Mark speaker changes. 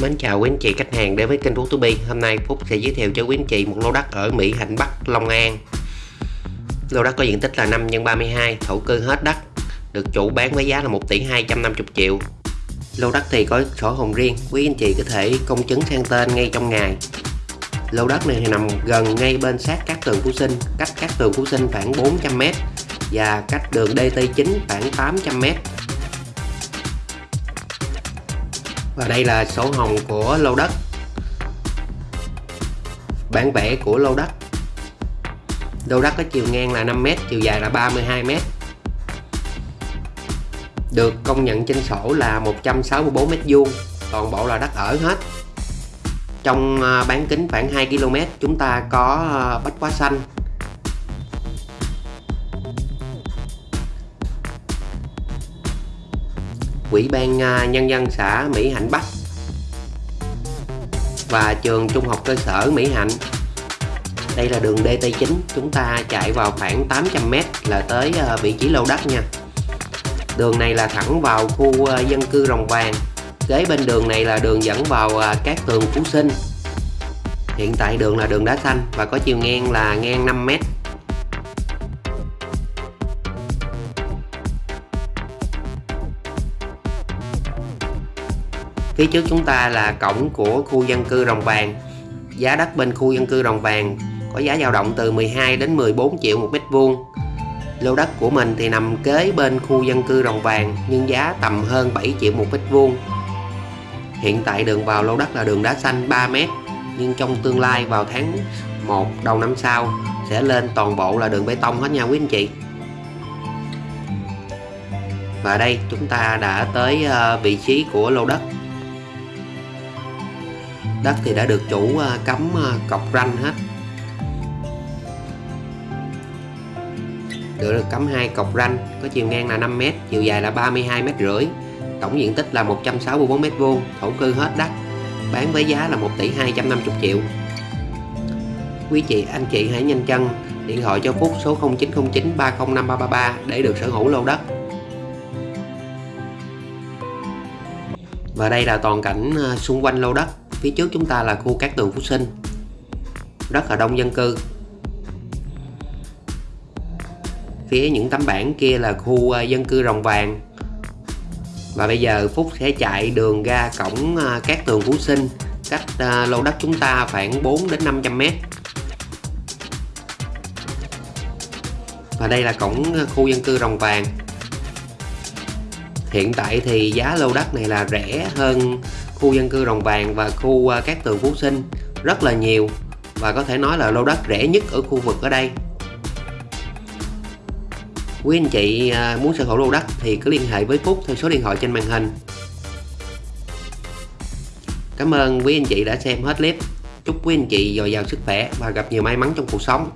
Speaker 1: Mến chào quý anh chị khách hàng đến với kênh Phúc Bi. Hôm nay Phúc sẽ giới thiệu cho quý anh chị một lô đất ở Mỹ Hạnh Bắc, Long An. Lô đất có diện tích là 5 x 32, thổ cư hết đất Được chủ bán với giá là 1 tỷ 250 triệu. Lô đất thì có sổ hồng riêng Quý anh chị có thể công chứng sang tên ngay trong ngày. Lô đất này thì nằm gần ngay bên sát các tường Phú Sinh Cách các tường Phú Sinh khoảng 400m Và cách đường DT9 khoảng 800m và đây là sổ hồng của lô đất. Bản vẽ của lô đất. Lô đất có chiều ngang là 5m chiều dài là 32m được công nhận trên sổ là 164 m vuông, toàn bộ là đất ở hết. Trong à, bán kính khoảng 2 km chúng ta có à, bách quá xanh. Ủy ban à, Nhân dân xã Mỹ Hạnh Bắc và trường Trung học cơ sở Mỹ Hạnh. Đây là đường DT9 chúng ta chạy vào khoảng 800m là tới à, vị trí lô đất nha. Đường này là thẳng vào khu à, dân cư Rồng Vàng. Kế bên đường này là đường dẫn vào các tường Phú Sinh. Hiện tại đường là đường đá xanh và có chiều ngang là ngang 5m phía trước chúng ta là cổng của khu dân cư Rồng Vàng. Giá đất bên khu dân cư Rồng Vàng có giá dao động từ 12 đến 14 triệu một mét vuông. Lô đất của mình thì nằm kế bên khu dân cư Rồng Vàng, nhưng giá tầm hơn 7 triệu một mét vuông. Hiện tại đường vào lô đất là đường đá xanh 3 mét, nhưng trong tương lai vào tháng 1 đầu năm sau sẽ lên toàn bộ là đường bê tông hết nha quý anh chị. Và đây, chúng ta đã tới ờ, vị trí của lô đất đất thì đã được chủ ờ, cắm ờ, cọc ranh hết. Được, được cắm hai cọc ranh có chiều ngang là 5m chiều dài là 32 m rưỡi. Tổng diện tích là 164 m vuông thổ cư hết đất bán với giá là 1 tỷ 250 triệu. Quý chị anh chị hãy nhanh chân điện thoại cho Phúc số 0909 305 333 để được sở hữu lô đất. Và đây là toàn cảnh ờ, xung quanh lô đất phía trước chúng ta là khu cát tường Phú Sinh. Rất là đông dân cư. Phía những tấm bảng kia là khu ờ, dân cư Rồng Vàng. Và bây giờ Phúc sẽ chạy đường ra cổng ờ, cát tường Phú Sinh. Cách ờ, lô đất chúng ta khoảng 4 đến 500 mét. Và đây là cổng khu dân cư Rồng Vàng hiện tại thì giá lô đất này là rẻ hơn khu dân cư Rồng Vàng và khu à, các tường Phú Sinh. Rất là nhiều và có thể nói là lô đất rẻ nhất ở khu vực ở đây. Quý anh chị à, muốn sở hữu lô đất thì cứ liên hệ với Phúc theo số điện thoại trên màn hình. Cảm ơn quý anh chị đã xem hết clip. Chúc quý anh chị dồi dào sức khỏe và gặp nhiều may mắn trong cuộc sống.